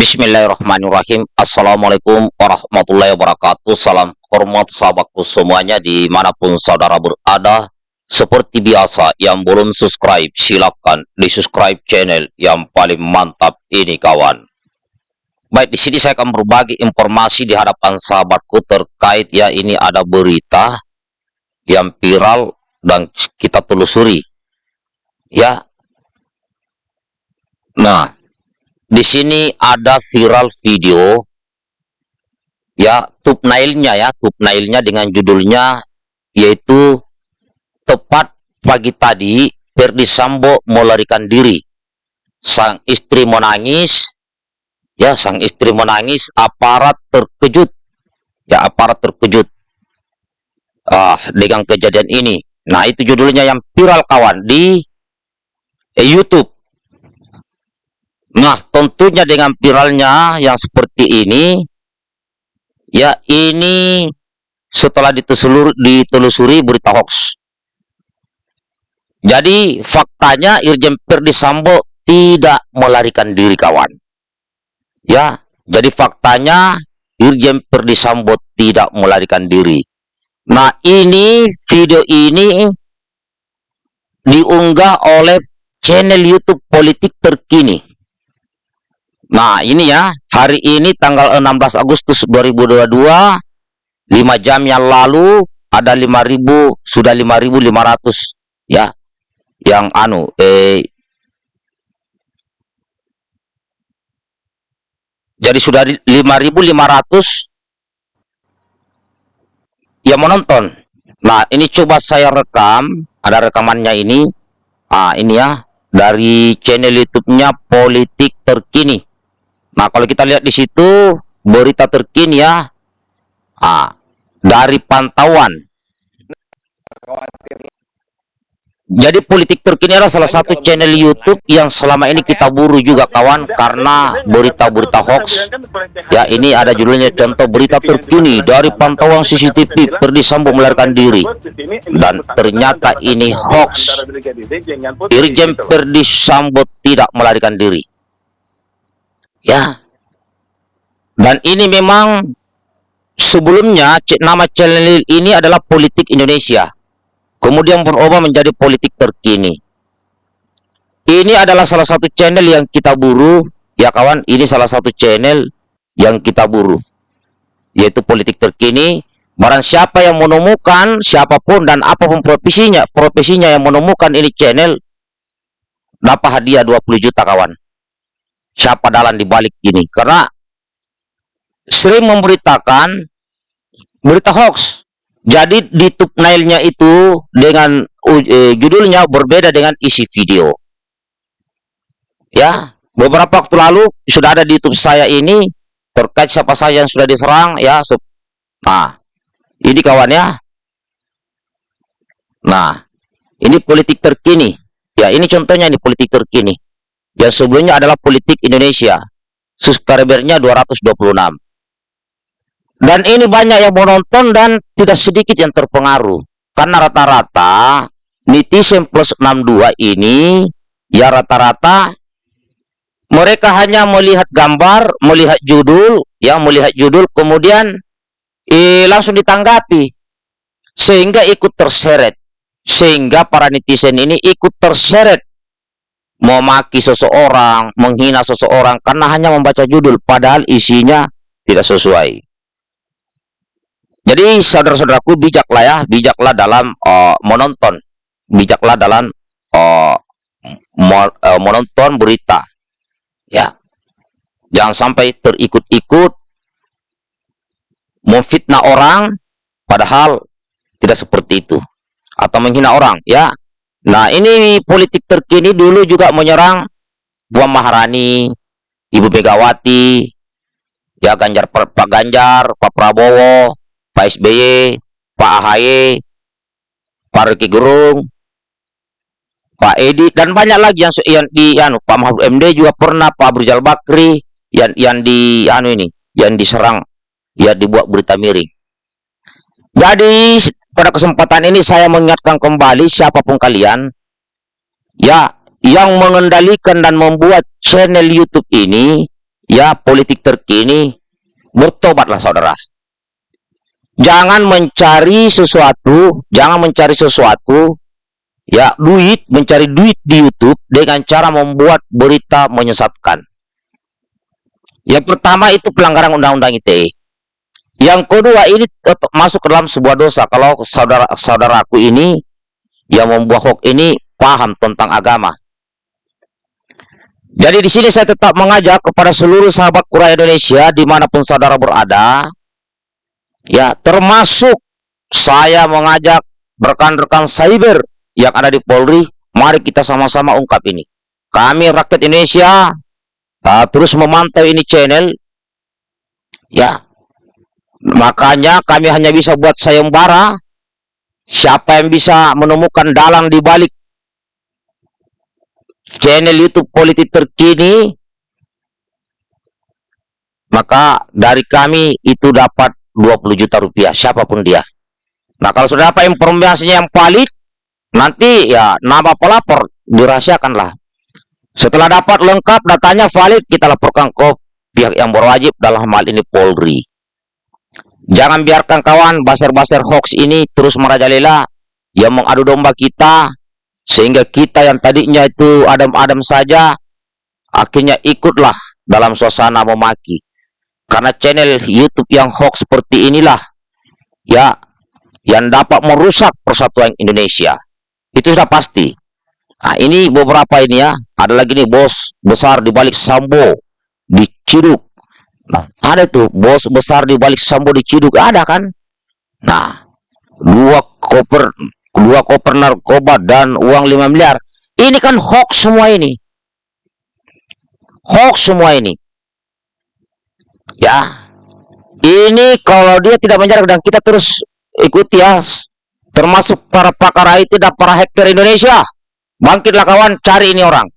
Bismillahirrahmanirrahim. Assalamualaikum warahmatullahi wabarakatuh. Salam hormat sahabatku semuanya Di mana pun saudara berada. Seperti biasa Yang belum subscribe Silahkan di subscribe channel Yang paling mantap ini kawan. Baik di sini saya akan berbagi informasi Di hadapan sahabatku terkait Ya ini ada berita Yang viral Dan kita telusuri Ya. Nah di sini ada viral video ya thumbnailnya ya thumbnailnya dengan judulnya yaitu tepat pagi tadi Ferdi Sambo melarikan diri. Sang istri menangis ya sang istri menangis aparat terkejut ya aparat terkejut. Ah dengan kejadian ini. Nah itu judulnya yang viral kawan di eh, YouTube Nah, tentunya dengan viralnya yang seperti ini, ya ini setelah ditelusuri, berita hoax. Jadi faktanya Irjen Perdi Sambo tidak melarikan diri kawan. Ya, jadi faktanya Irjen Perdi Sambo tidak melarikan diri. Nah, ini video ini diunggah oleh channel YouTube politik terkini Nah, ini ya, hari ini tanggal 16 Agustus 2022, 5 jam yang lalu ada 5000 sudah 5500 ya. Yang anu eh Jadi sudah 5500 yang menonton. Nah, ini coba saya rekam, ada rekamannya ini. Ah, ini ya, dari channel YouTube-nya Politik Terkini. Nah, kalau kita lihat di situ berita terkini ya. Ah, dari pantauan. Jadi politik terkini adalah salah satu channel YouTube yang selama ini kita buru juga kawan karena berita-berita hoax. Ya ini ada judulnya contoh berita terkini dari pantauan CCTV Perdi Sambo melarikan diri dan ternyata ini hoax. Irjen Perdi Sambo tidak melarikan diri. Ya. Dan ini memang sebelumnya nama channel ini adalah politik Indonesia. Kemudian berubah menjadi politik terkini. Ini adalah salah satu channel yang kita buru, ya kawan, ini salah satu channel yang kita buru. Yaitu politik terkini. Barang siapa yang menemukan, siapa pun dan apa pun profesinya, profesinya yang menemukan ini channel, dapat hadiah 20 juta kawan siapa dalam dibalik ini. Karena sering memberitakan berita hoax. Jadi di thumbnailnya itu dengan uh, judulnya berbeda dengan isi video. Ya beberapa waktu lalu sudah ada di YouTube saya ini terkait siapa saja yang sudah diserang ya nah ini kawan ya. Nah ini politik terkini. Ya ini contohnya ini politik terkini yang sebelumnya adalah politik Indonesia. Subscribernya 226. Dan ini banyak yang menonton dan tidak sedikit yang terpengaruh. Karena rata-rata netizen plus 62 ini ya rata-rata mereka hanya melihat gambar, melihat judul, ya melihat judul kemudian eh, langsung ditanggapi sehingga ikut terseret. Sehingga para netizen ini ikut terseret memaki seseorang, menghina seseorang karena hanya membaca judul padahal isinya tidak sesuai. Jadi saudara-saudaraku bijaklah ya, bijaklah dalam uh, menonton, bijaklah dalam uh, menonton berita. Ya. Jangan sampai terikut-ikut memfitnah orang padahal tidak seperti itu atau menghina orang, ya. Nah, ini politik terkini dulu juga menyerang Puan Maharani, Ibu Megawati, ya Ganjar Pak Ganjar, Pak Prabowo, Pak SBY, Pak AHY, Pak Rocky Gerung, Pak Edi dan banyak lagi yang yang di anu Pak Mahfud MD juga pernah Pak Brijal Bakri yang yang di anu ini yang diserang ya dibuat berita miring. Jadi pada kesempatan ini saya mengingatkan kembali siapa pun kalian ya yang mengendalikan dan membuat channel YouTube ini ya politik terkini, bertobatlah saudara. Jangan mencari sesuatu, jangan mencari sesuatu, ya duit, mencari duit di YouTube dengan cara membuat berita menyesatkan. Yang pertama itu pelanggaran undang-undang ITE. Yang kedua ini masuk ke dalam sebuah dosa kalau saudara-saudaraku ini yang membuat hoax ini paham tentang agama. Jadi di sini saya tetap mengajak kepada seluruh sahabat Quran Indonesia di mana pun saudara berada, ya termasuk saya mengajak rekan-rekan cyber yang ada di Polri, mari kita sama-sama ungkap ini. Kami rakyat Indonesia uh, terus memantau ini channel, ya Makanya kami hanya bisa buat sayembara. Siapa yang bisa menemukan dalang di balik channel YouTube politik terkini, maka dari kami itu dapat 20 juta rupiah, siapa pun dia. Nah, kalau sudah dapat informasinya yang valid, nanti ya nama pelapor dirahasiakanlah. Setelah dapat lengkap datanya valid, kita laporkan ke pihak yang berwajib dalam hal ini Polri. Jangan biarkan kawan baser-baser hoax ini terus merajalela yang mengadu domba kita sehingga kita yang tadinya itu adam-adam saja akhirnya ikutlah dalam suasana memaki. Karena channel YouTube yang hoax seperti inilah ya yang dapat merusak persatuan Indonesia. Itu sudah pasti. Nah, ini beberapa ini ya. Ada lagi nih bos besar di balik Sambo di Ciduk Nah, ada tuh bos besar di balik Sambo diciduk ada kan? Nah, dua koper dua koper narkoba dan uang 5 miliar. Ini kan hoax semua ini. Hoax semua ini. Ya. Ini kalau dia tidak menjaga dan kita terus ikuti ya termasuk para pakar IT dan para hacker Indonesia. Bangkitlah kawan, cari ini orang.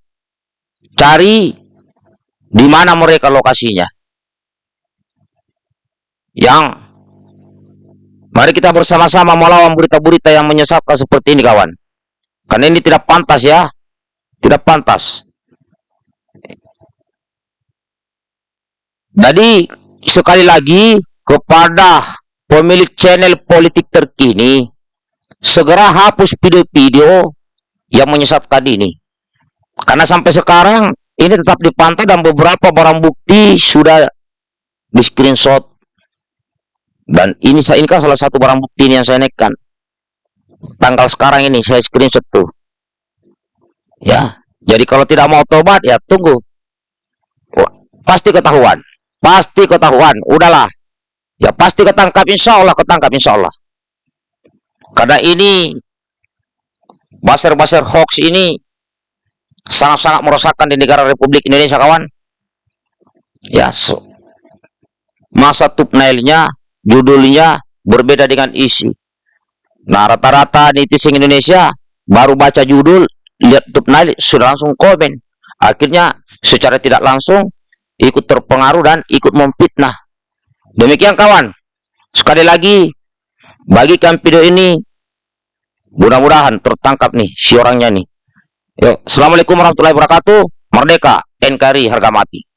Cari di mana mereka lokasinya yang mari kita bersama-sama melawan berita-berita yang menyesatkan seperti ini kawan. Karena ini tidak pantas ya. Tidak pantas. Jadi sekali lagi kepada pemilik channel politik terkini segera hapus video-video yang menyesatkan ini. Karena sampai sekarang ini tetap dipantau dan beberapa barang bukti sudah di screenshot dan ini saya ini kan salah satu barang bukti yang saya naikkan. Tanggal sekarang ini saya screenshot tuh. Ya, jadi kalau tidak mau tobat ya tunggu. Pasti ketahuan. Pasti ketahuan. Udahlah. Ya pasti ketangkap insya Allah ketangkap insya Allah. Karena ini baser-baser hoax ini sangat-sangat merosakkan di negara Republik Indonesia kawan. Ya, so. masa tupnailnya judulnya berbeda dengan isi. Nah, rata-rata netizen Indonesia baru baca judul, lihat thumbnail, sudah langsung komen. Akhirnya secara tidak langsung ikut terpengaruh dan ikut memfitnah. Demikian kawan. Sekali lagi, bagikan video ini mudah-mudahan tertangkap nih si orangnya nih. Yuk, Assalamualaikum warahmatullahi wabarakatuh. Merdeka, NKRI harga mati.